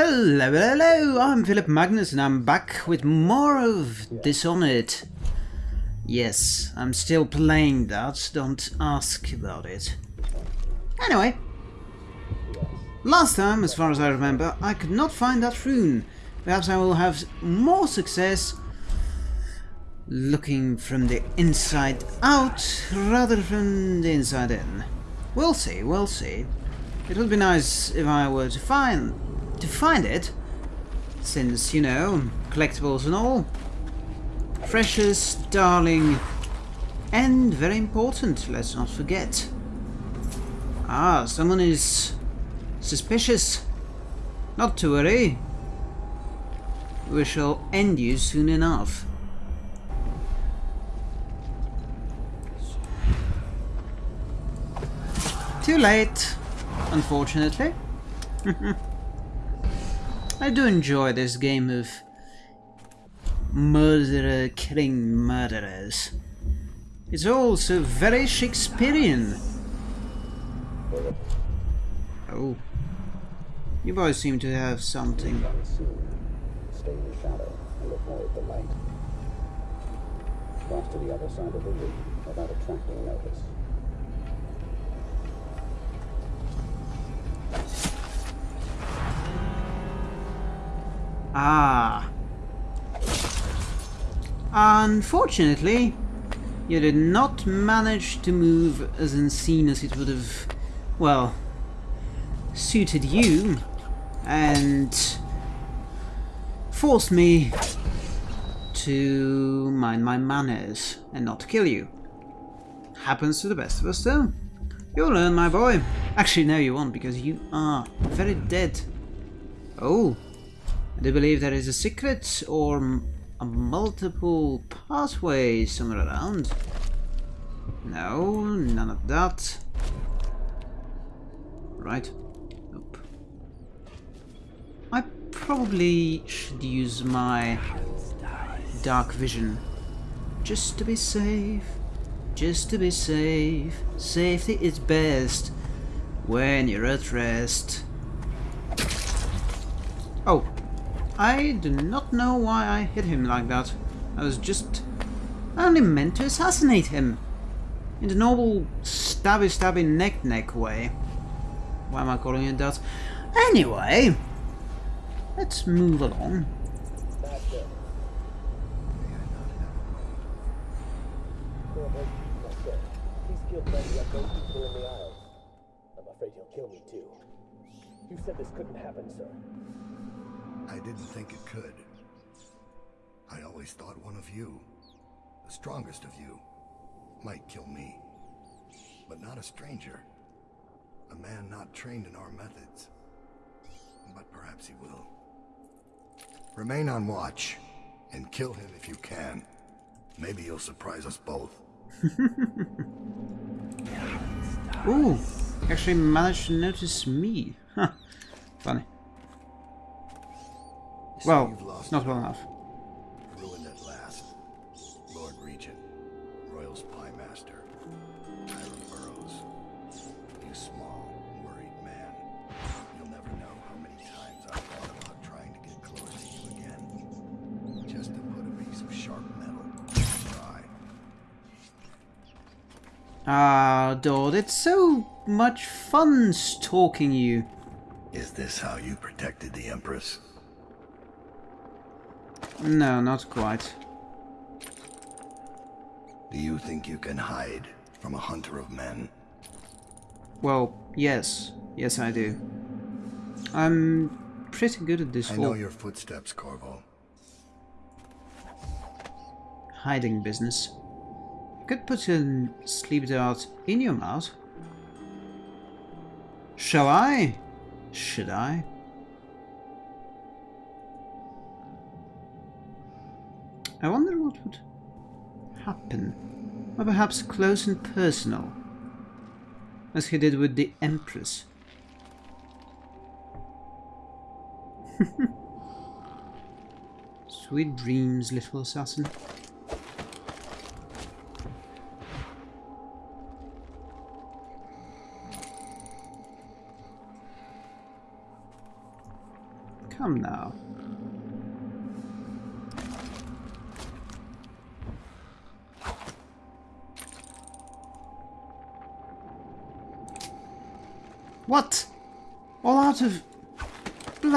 Hello, hello, I'm Philip Magnus and I'm back with more of Dishonored. Yes, I'm still playing that, don't ask about it. Anyway, last time, as far as I remember, I could not find that rune. Perhaps I will have more success looking from the inside out rather than the inside in. We'll see, we'll see. It would be nice if I were to find to find it, since, you know, collectibles and all. Precious, darling, and very important, let's not forget. Ah, someone is suspicious. Not to worry. We shall end you soon enough. Too late, unfortunately. I do enjoy this game of murderer killing murderers. It's also very Shakespearean. Oh. You boys seem to have something. Stay in the shadow and at the light. Cross to the other side of the room without attracting notice. Ah. Unfortunately, you did not manage to move as unseen as it would have, well, suited you, and forced me to mind my manners and not kill you. Happens to the best of us, though. You'll learn, my boy. Actually, no, you won't, because you are very dead. Oh, Do believe there is a secret or a multiple pathway somewhere around. No, none of that. Right. Nope. I probably should use my dark vision. Just to be safe. Just to be safe. Safety is best when you're at rest. Oh, I do not know why I hit him like that. I was just... I only meant to assassinate him. In the normal stabby stabby neck neck way. Why am I calling it that? Anyway, let's move along. I'm afraid he'll kill me too. You said this couldn't happen, sir. I didn't think it could. I always thought one of you, the strongest of you, might kill me. But not a stranger. A man not trained in our methods. But perhaps he will. Remain on watch, and kill him if you can. Maybe you'll surprise us both. Ooh, actually managed to notice me. Huh, funny. So Well, you've lost not well enough. Ruined at last. Lord Regent, Royal Spy Master, Hiram Burrows. You small, worried man. You'll never know how many times I've thought about trying to get close to you again. Just to put a piece of sharp metal in your eye. Ah, Daud, it's so much fun stalking you. Is this how you protected the Empress? No, not quite. Do you think you can hide from a hunter of men? Well, yes. Yes, I do. I'm pretty good at this I know your footsteps, Corvo. hiding business. Could put a sleep dart in your mouth. Shall I? Should I? I wonder what would happen. Or perhaps close and personal. As he did with the Empress. Sweet dreams, little assassin.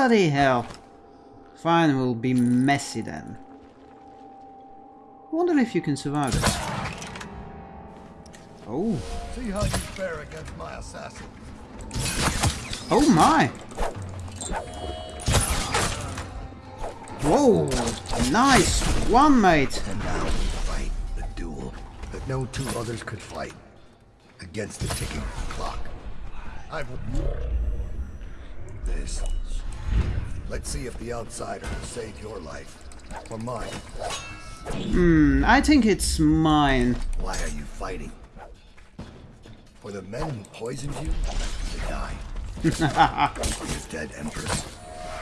Bloody hell. Fine, we'll be messy then. Wonder if you can survive it. Oh. See how you fare against my assassin. Oh my! Whoa! Nice one, mate! And now we fight the duel that no two others could fight against the ticking clock. I've this. Let's see if the outsider will save your life or mine. Hmm, I think it's mine. Why are you fighting? For the men who poisoned you to die. Your dead empress.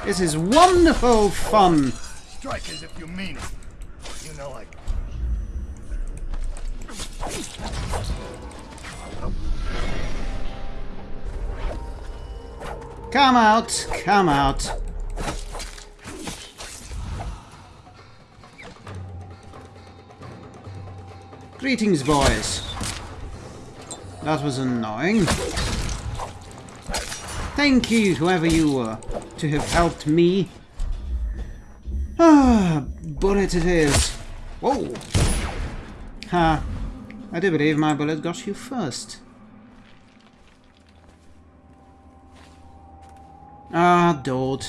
This is wonderful fun! Strike as if you mean it. You know I. Come out, come out. Greetings, boys. That was annoying. Thank you, whoever you were, to have helped me. Ah, bullet it is. Whoa. Ha. I do believe my bullet got you first. Ah, Daud.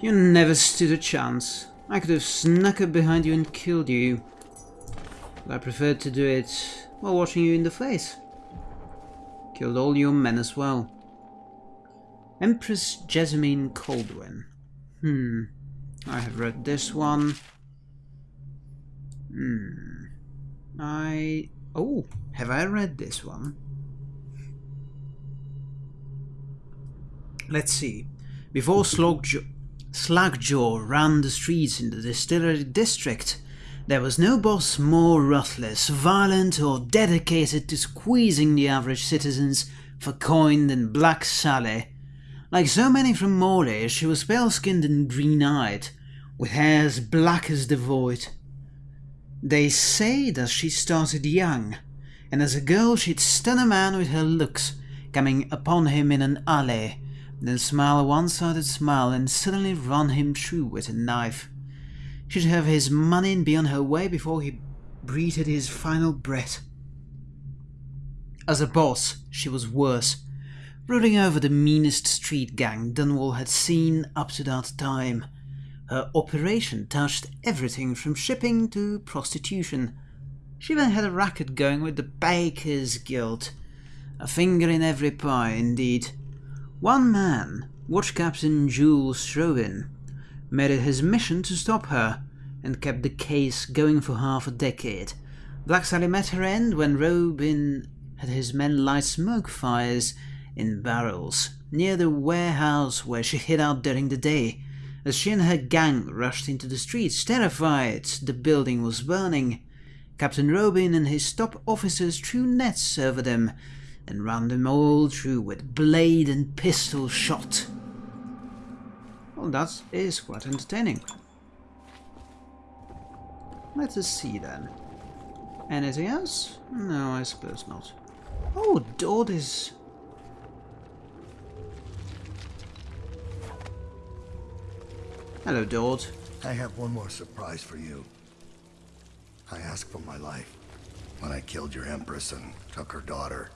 You never stood a chance. I could have snuck up behind you and killed you. But I preferred to do it while watching you in the face. Killed all your men as well. Empress Jessamine Kaldwin. Hmm. I have read this one. Hmm. I... Oh, have I read this one? Let's see. Before Slackjaw, Slackjaw ran the streets in the distillery district, there was no boss more ruthless, violent or dedicated to squeezing the average citizens for coin than Black Sally. Like so many from Morley, she was pale-skinned and green-eyed, with hair as black as the void. They say that she started young, and as a girl she'd stun a man with her looks, coming upon him in an alley, then smile a one-sided smile and suddenly run him through with a knife. She'd have his money and be on her way before he breathed his final breath. As a boss, she was worse, ruling over the meanest street gang Dunwall had seen up to that time. Her operation touched everything from shipping to prostitution. She even had a racket going with the Bakers Guild. A finger in every pie, indeed. One man, Watch Captain Jules Strobin, made it his mission to stop her, and kept the case going for half a decade. Black Sally met her end when Robin had his men light smoke fires in barrels near the warehouse where she hid out during the day. As she and her gang rushed into the streets, terrified the building was burning, Captain Robin and his top officers threw nets over them and ran them all through with blade and pistol shot. Well, that is quite entertaining. Let us see then. Anything else? No, I suppose not. Oh, Daud is... Hello, Daud. I have one more surprise for you. I asked for my life when I killed your empress and took her daughter.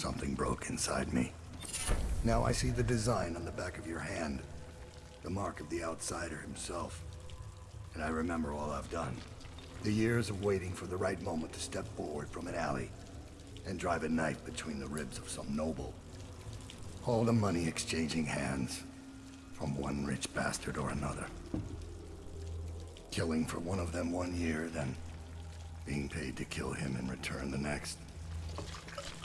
Something broke inside me. Now I see the design on the back of your hand. The mark of the outsider himself. And I remember all I've done. The years of waiting for the right moment to step forward from an alley and drive a knife between the ribs of some noble. All the money exchanging hands from one rich bastard or another. Killing for one of them one year, then being paid to kill him in return the next.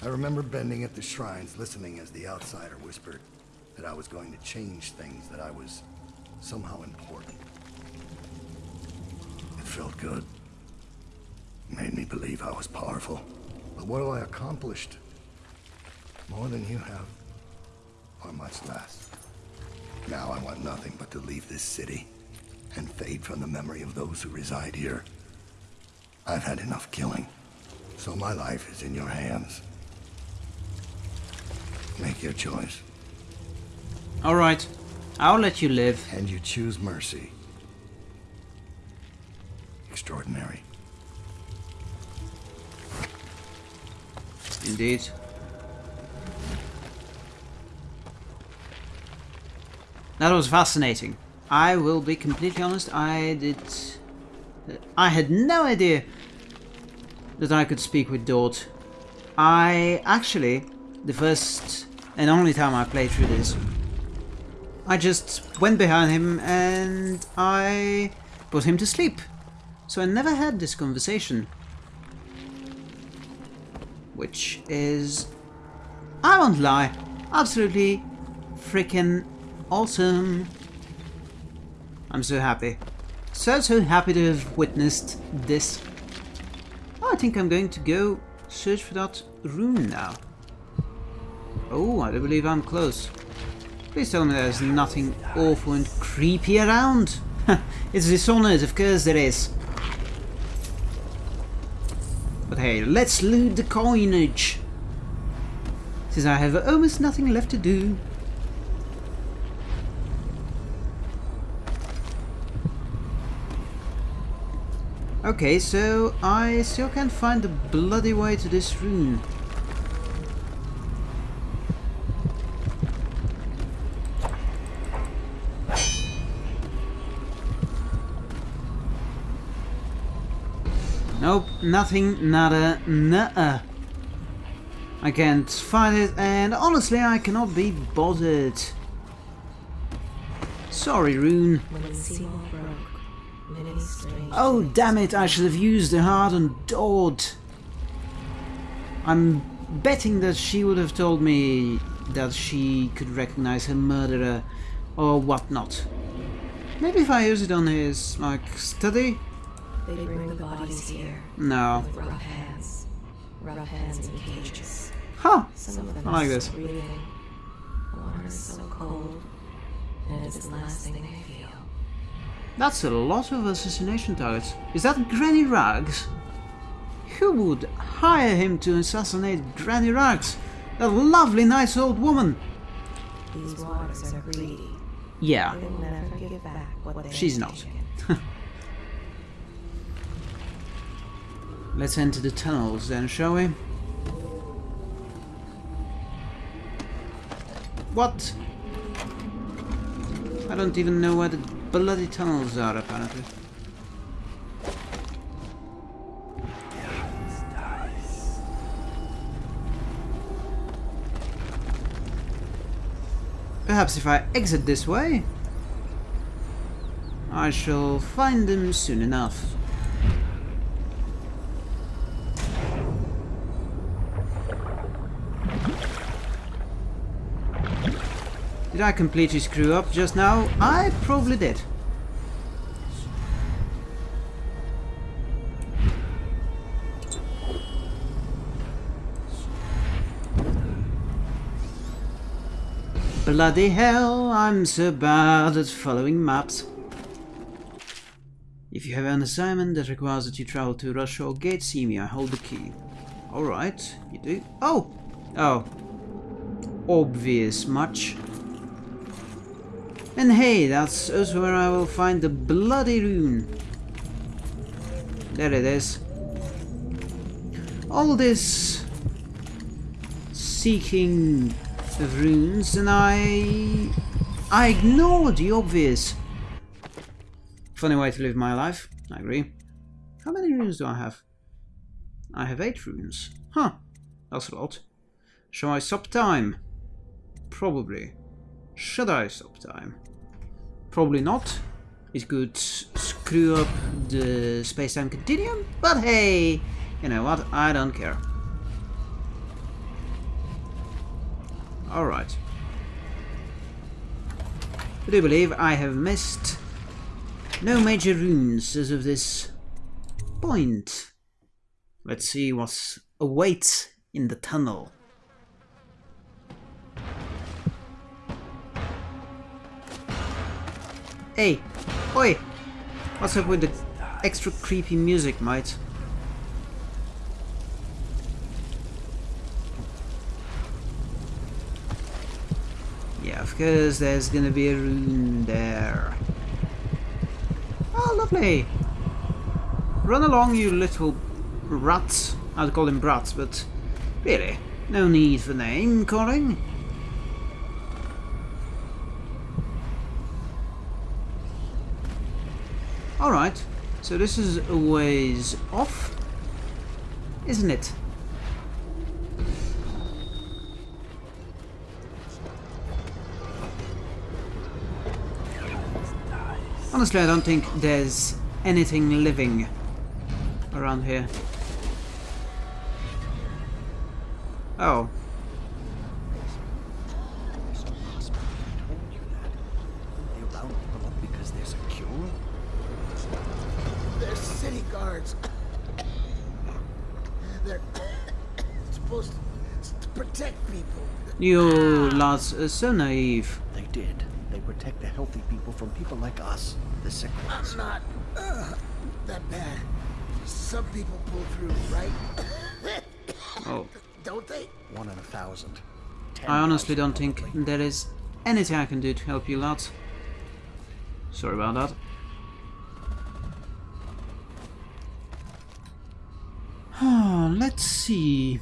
I remember bending at the shrines, listening as the outsider whispered that I was going to change things, that I was somehow important. It felt good. Made me believe I was powerful. But what have I accomplished? More than you have, or much less. Now I want nothing but to leave this city and fade from the memory of those who reside here. I've had enough killing, so my life is in your hands. Make your choice, Alright, I'll let you live. and you choose mercy. Extraordinary. Indeed. That was fascinating. I will be completely honest, I did... I had no idea that I could speak with Daud. I actually, the first and only time I played through this, I just went behind him and I put him to sleep. So I never had this conversation which is, I won't lie, absolutely freaking awesome. I'm so happy. So, so happy to have witnessed this. I think I'm going to go search for that rune now. Oh, I do believe I'm close. Please tell me there's nothing awful and creepy around. it's Dishonored, of course there is. But hey, let's loot the coinage. Since I have almost nothing left to do. Okay, so I still can't find the bloody way to this rune. Nothing, nada, nuh I can't find it, and honestly, I cannot be bothered. Sorry, Rune. When Seymour broke, many strange Oh, damn it, I should have used the hardened Daud. I'm betting that she would have told me that she could recognize her murderer or whatnot. Maybe if I use it on his, like, study? They bring the bodies here No. with rough hands. Rough hands in cages. Huh! Some of them I like this. breathing. Water is so cold, and it's the last thing they feel. That's a lot of assassination targets. Is that Granny Rags? Who would hire him to assassinate Granny Rags? That lovely, nice old woman. These waters are greedy. Yeah, They'll never give back what they She's have not. let's enter the tunnels then, shall we? What? I don't even know where the bloody tunnels are, apparently. Perhaps if I exit this way, I shall find them soon enough. Did I completely screw up just now? I probably did. Bloody hell, I'm so bad at following maps. If you have an assignment that requires that you travel to Rudshore Gate, see me, I hold the key. Alright, you do. Oh! Oh. Obvious much. And hey, that's also where I will find the bloody rune. There it is. All this seeking of runes and I... I ignored the obvious. Funny way to live my life, I agree. How many runes do I have? I have eight runes. Huh, that's a lot. Shall I stop time? Probably. Should I stop time? Probably not. It could screw up the space-time continuum, but hey, you know what, I don't care. Alright. I do believe I have missed no major runes as of this point. Let's see what awaits in the tunnel. Hey! Oi! What's up with the extra creepy music, mate? Yeah, of course there's gonna be a rune there. Oh, lovely! Run along, you little rats. I'd call them brats, but really, no need for name calling. Alright, so this is a ways off, isn't it? Honestly, I don't think there's anything living around here. Oh. They round people up because there's a cure? They're city guards. They're supposed to protect people. You lads are so naive. They did. They protect the healthy people from people like us, the sick ones. Not uh, that bad. Some people pull through, right? Oh. Don't they? One in a thousand. Ten I honestly thousand, don't think there is anything I can do to help you lads. Sorry about that. Ah, Let's see.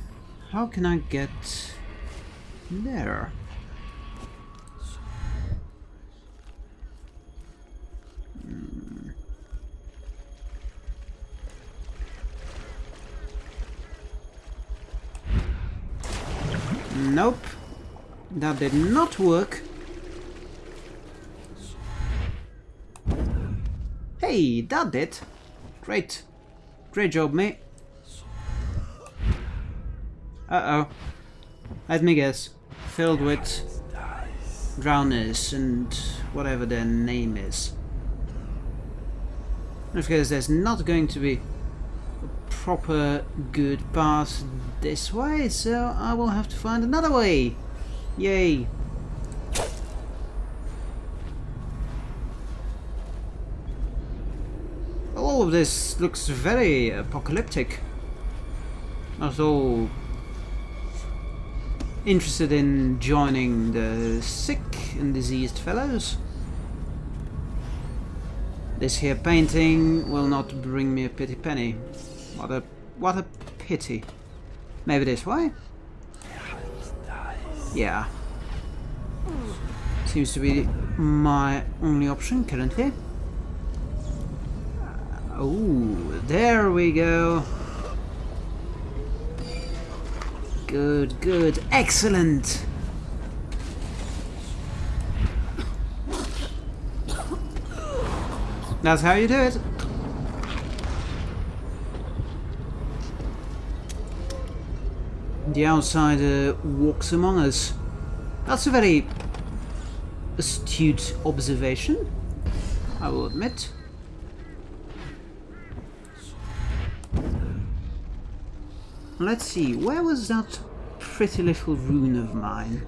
How can I get there? Nope. That did not work. Hey, that did. Great. Great job, mate. Uh-oh. Let me guess. Filled with drowners and whatever their name is. Of course, there's not going to be a proper good path this way, so I will have to find another way. Yay. All of this looks very apocalyptic. Not all interested in joining the sick and diseased fellows. This here painting will not bring me a pity penny. What a what a pity. Maybe this way? Yeah. Seems to be my only option currently. Oh, there we go. Good, good, excellent. That's how you do it. The outsider walks among us. That's a very astute observation, I will admit. Let's see, where was that pretty little rune of mine?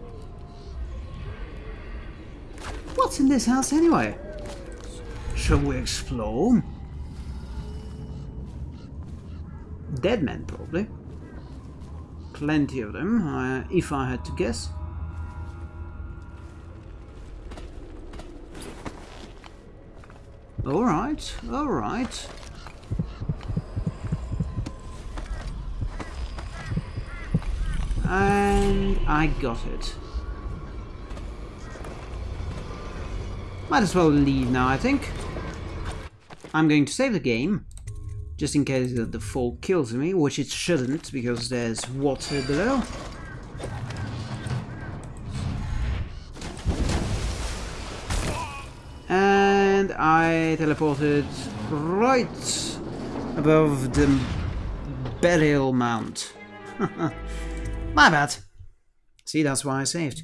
What's in this house anyway? Shall we explore? Dead men, probably. Plenty of them, uh, if I had to guess. Alright, alright. And I got it. Might as well leave now, I think. I'm going to save the game, just in case the, the fall kills me, which it shouldn't, because there's water below. And I teleported right above the burial mount. My bad. See, that's why I saved.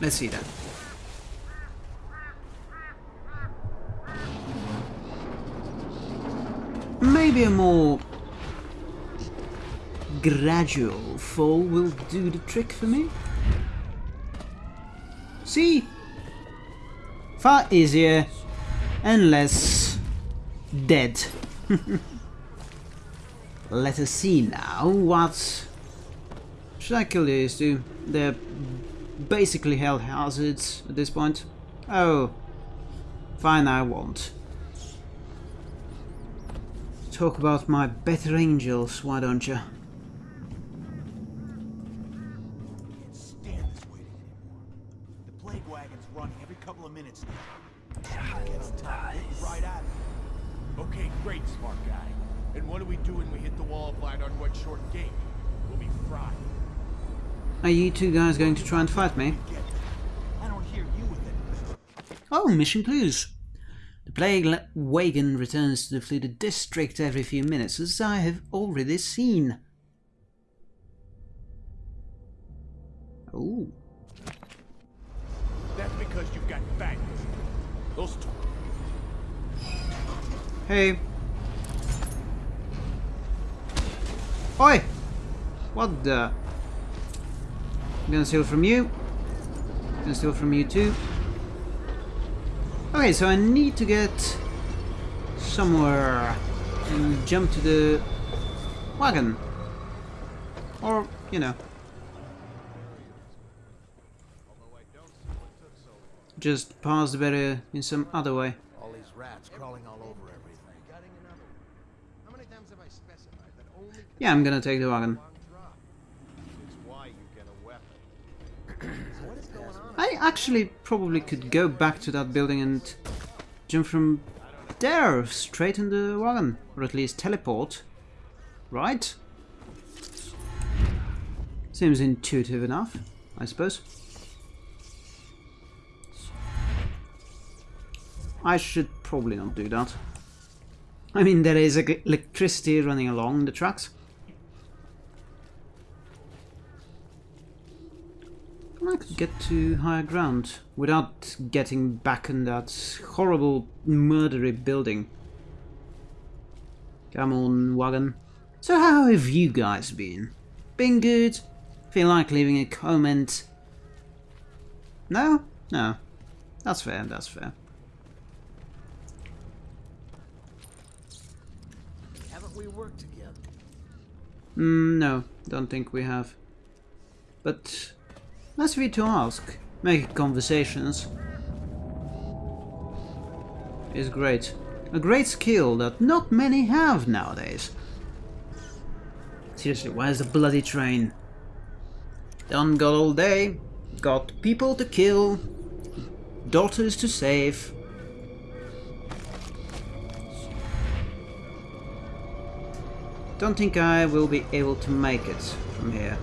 Let's see that. Maybe a more gradual fall will do the trick for me. See? Far easier and less dead. Let us see now what... Should I kill these two? They're basically health hazards at this point. Oh. Fine, I won't. Talk about my better angels, why don't you? Are you two guys going to try and fight me? Get that. I don't hear you with it. Oh, mission clues. The plague wagon returns to the flooded district every few minutes, as I have already seen. Oh, That's because you've got bangers. Those two. hey. Oi! What the? I'm gonna steal from you. I'm Gonna steal from you too. Okay, so I need to get somewhere and jump to the wagon. Or, you know. Just pass the barrier in some other way. All these rats crawling all over everything. How many times have I specified that only Yeah, I'm gonna take the wagon. It's why you get a weapon. what is going on? I actually probably could go back to that building and jump from there straight in the wagon. Or at least teleport. Right? Seems intuitive enough, I suppose. I should probably not do that. I mean, there is electricity running along the tracks. I could get to higher ground without getting back in that horrible murdery building. Come on, wagon. So how have you guys been? Been good? Feel like leaving a comment? No? No. That's fair, that's fair. Haven't we worked together? Mm, no, don't think we have. But nice of to ask. Making conversations is great. A great skill that not many have nowadays. Seriously, where's the bloody train? Done got all day, got people to kill, daughters to save. Don't think I will be able to make it from here.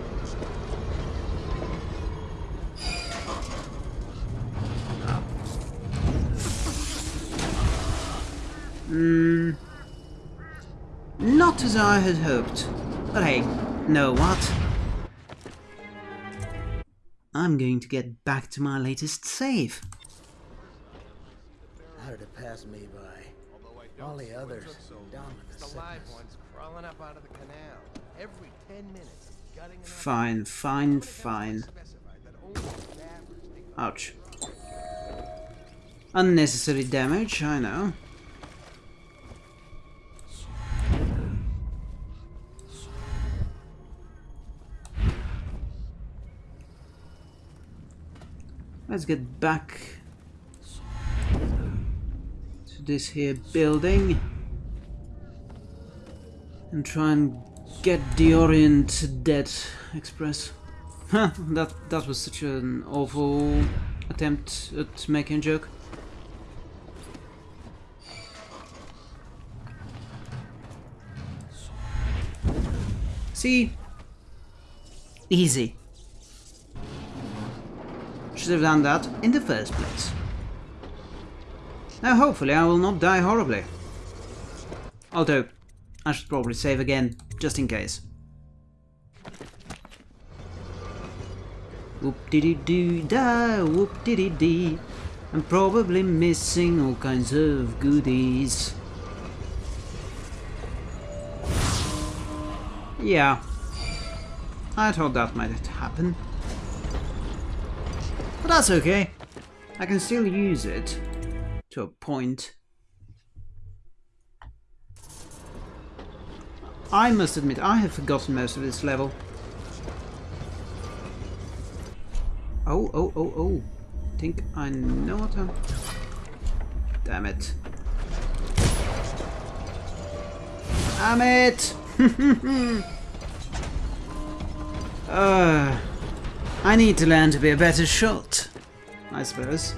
Hmm. Not as I had hoped. But hey, know what? I'm going to get back to my latest save. How did it pass me by? All the others down with the The live ones crawling up out of the canal. Every 10 minutes, gutting Fine, fine, fine. specified that only staffers take Ouch. Unnecessary damage, I know. Let's get back to this here building and try and get the Orient Dead Express. Huh, that that was such an awful attempt at making a joke. See? Easy. Should have done that in the first place. Now hopefully I will not die horribly. Although, I should probably save again, just in case. Whoop diddy doo da, whoop diddy dee. I'm probably missing all kinds of goodies. Yeah, I thought that might happen. But that's okay. I can still use it to a point. I must admit, I have forgotten most of this level. Oh, oh, oh, oh. think I know what I'm... Damn it. Damn it! uh, I need to learn to be a better shot, I suppose.